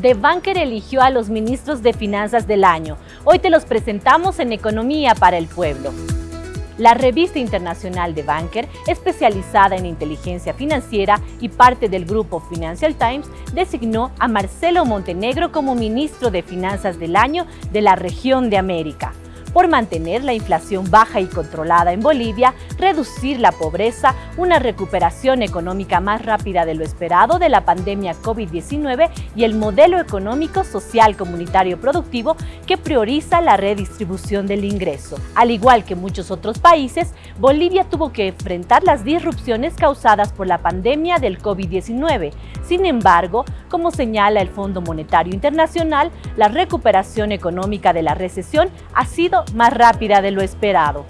The Banker eligió a los ministros de Finanzas del año. Hoy te los presentamos en Economía para el Pueblo. La revista internacional de Banker, especializada en inteligencia financiera y parte del grupo Financial Times, designó a Marcelo Montenegro como ministro de Finanzas del año de la región de América por mantener la inflación baja y controlada en Bolivia, reducir la pobreza, una recuperación económica más rápida de lo esperado de la pandemia COVID-19 y el modelo económico, social, comunitario, productivo que prioriza la redistribución del ingreso. Al igual que muchos otros países, Bolivia tuvo que enfrentar las disrupciones causadas por la pandemia del COVID-19. Sin embargo, como señala el Fondo Monetario Internacional, la recuperación económica de la recesión ha sido más rápida de lo esperado.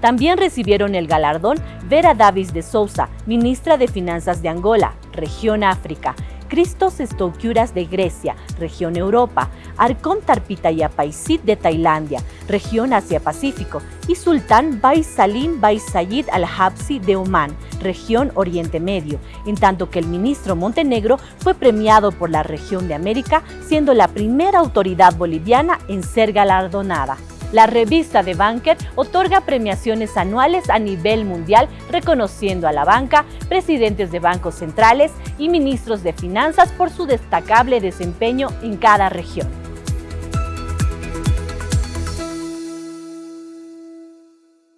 También recibieron el galardón Vera Davis de Sousa, ministra de Finanzas de Angola, región África, Christos Stoukuras de Grecia, región Europa, Arkom Tarpitayapaisit de Tailandia, región Asia-Pacífico, y Sultán Bai Salim Bai Sayid Al-Habsi de Oman, región Oriente Medio, en tanto que el ministro Montenegro fue premiado por la región de América, siendo la primera autoridad boliviana en ser galardonada. La revista de Banker otorga premiaciones anuales a nivel mundial reconociendo a la banca, presidentes de bancos centrales y ministros de finanzas por su destacable desempeño en cada región.